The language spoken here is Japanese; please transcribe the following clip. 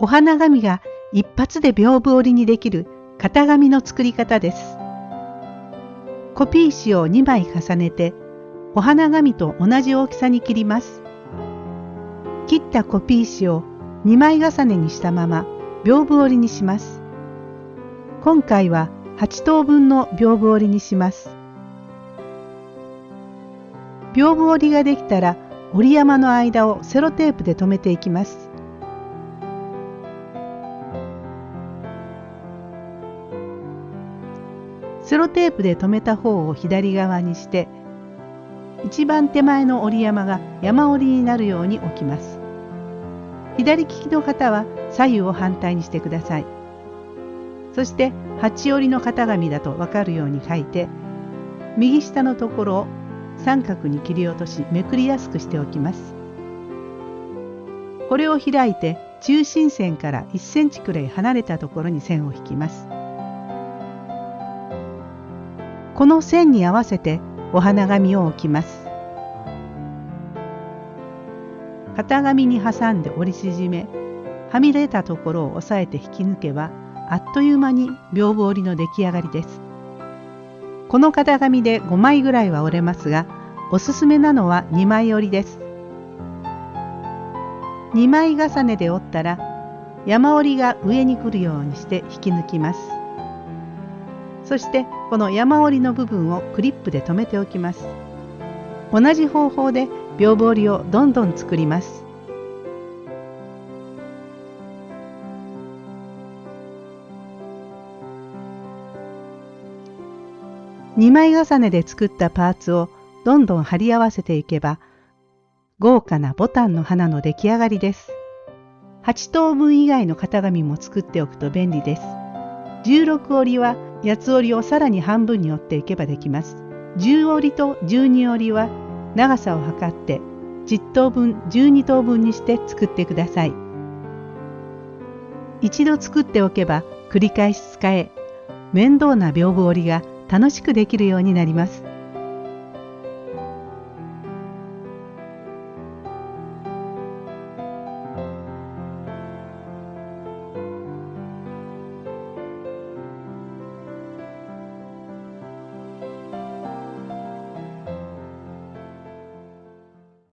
お花紙が一発で屏風折りにできる型紙の作り方です。コピー紙を2枚重ねてお花紙と同じ大きさに切ります。切ったコピー紙を2枚重ねにしたまま屏風折りにします。今回は8等分の屏風折りにします。屏風折りができたら折り山の間をセロテープで留めていきます。セロテープで留めた方を左側にして一番手前の折り山が山折りになるように置きます。左利きの方は左右を反対にしてください。そして八折りの型紙だと分かるように書いて右下のところを三角に切り落としめくりやすくしておきます。これを開いて中心線から1センチくらい離れたところに線を引きます。この線に合わせてお花紙を置きます。型紙に挟んで折り縮めはみ出たところを押さえて引き抜けばあっという間に屏風折りの出来上がりです。この型紙で5枚ぐらいは折れますがおすすめなのは2枚折りです。2枚重ねで折ったら山折りが上に来るようにして引き抜きます。そしてこの山折りの部分をクリップで留めておきます。同じ方法で屏風折りをどんどん作ります。2枚重ねで作ったパーツをどんどん貼り合わせていけば豪華なボタンの花の出来上がりです。8等分以外の型紙も作っておくと便利です。16折りは八つ折りをさらに半分に折っていけばできます。10折りと12折りは長さを測って10等分12等分にして作ってください。一度作っておけば繰り返し使え面倒な屏風折りが楽しくできるようになります。